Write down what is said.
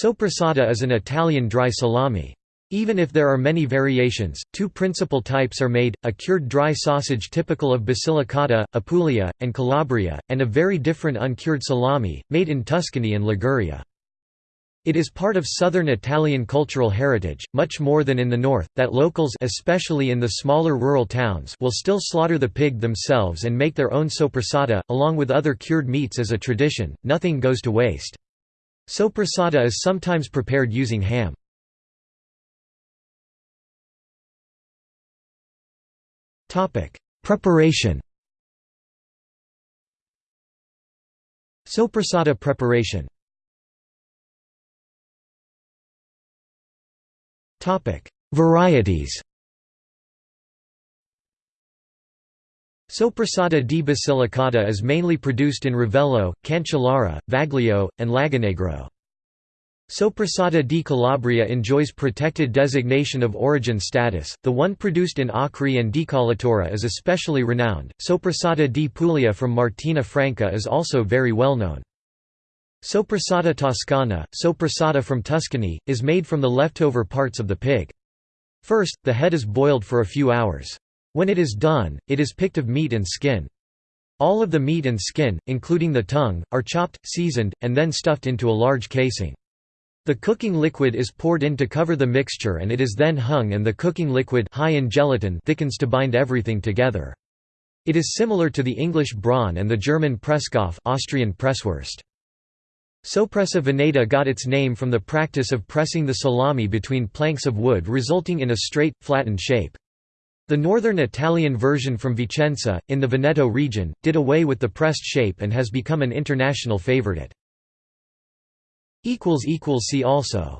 Soppressata is an Italian dry salami. Even if there are many variations, two principal types are made, a cured dry sausage typical of Basilicata, Apulia, and Calabria, and a very different uncured salami, made in Tuscany and Liguria. It is part of southern Italian cultural heritage, much more than in the north, that locals especially in the smaller rural towns will still slaughter the pig themselves and make their own soppressata, along with other cured meats as a tradition, nothing goes to waste. Soppressata is sometimes prepared using ham. Preparation. Soppressata preparation. Topic Varieties Soppressata di Basilicata is mainly produced in Rivello, Cancellara, Vaglio, and Lagonegro. Soppressata di Calabria enjoys protected designation of origin status. The one produced in Acri and Decollatura is especially renowned. Soppressata di Puglia from Martina Franca is also very well known. Soppressata toscana, soppressata from Tuscany, is made from the leftover parts of the pig. First, the head is boiled for a few hours. When it is done, it is picked of meat and skin. All of the meat and skin, including the tongue, are chopped, seasoned, and then stuffed into a large casing. The cooking liquid is poured in to cover the mixture and it is then hung and the cooking liquid high in gelatin thickens to bind everything together. It is similar to the English brawn and the German Presskopf Austrian Presswurst. Soppressa veneta got its name from the practice of pressing the salami between planks of wood resulting in a straight, flattened shape. The northern Italian version from Vicenza, in the Veneto region, did away with the pressed shape and has become an international favorite. See also